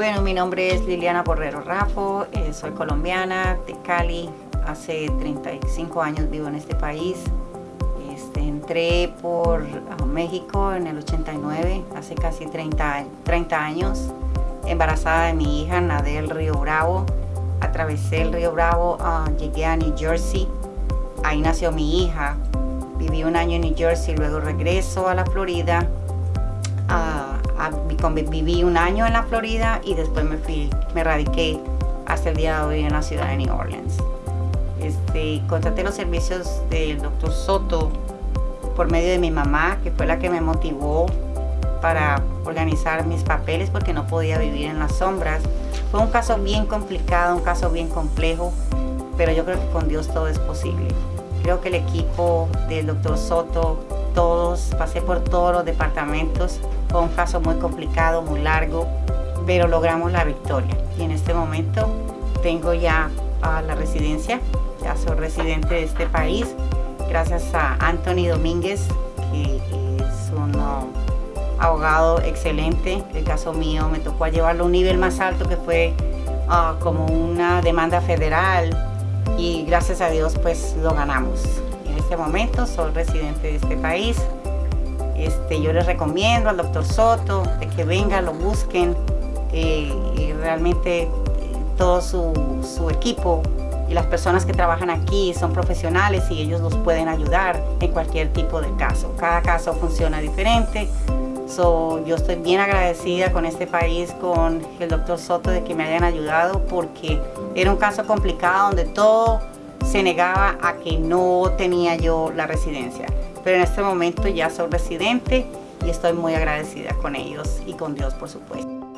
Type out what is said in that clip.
Bueno, mi nombre es Liliana Borrero Rafo, eh, soy colombiana de Cali, hace 35 años vivo en este país. Este, entré por México en el 89, hace casi 30, 30 años, embarazada de mi hija, nadé el río Bravo, atravesé el río Bravo, ah, llegué a New Jersey, ahí nació mi hija, viví un año en New Jersey, luego regreso a la Florida, ah, viví un año en la Florida y después me fui, me radiqué hasta el día de hoy en la ciudad de New Orleans. Este, contraté los servicios del doctor Soto por medio de mi mamá, que fue la que me motivó para organizar mis papeles porque no podía vivir en las sombras. Fue un caso bien complicado, un caso bien complejo, pero yo creo que con Dios todo es posible. Creo que el equipo del doctor Soto, todos, pasé por todos los departamentos, fue un caso muy complicado, muy largo, pero logramos la victoria. Y en este momento tengo ya a la residencia, ya soy residente de este país, gracias a Anthony Domínguez, que es un abogado excelente. El caso mío me tocó llevarlo a un nivel más alto que fue ah, como una demanda federal y gracias a Dios pues lo ganamos. Este momento soy residente de este país, este, yo les recomiendo al doctor Soto de que vengan, lo busquen eh, y realmente eh, todo su, equipo y las personas que trabajan aquí son profesionales y ellos los pueden ayudar en cualquier tipo de caso. Cada caso funciona diferente. So, yo estoy bien agradecida con este país, con el doctor Soto de que me hayan ayudado porque era un caso complicado donde todo se negaba a que no tenía yo la residencia pero en este momento ya soy residente y estoy muy agradecida con ellos y con Dios por supuesto.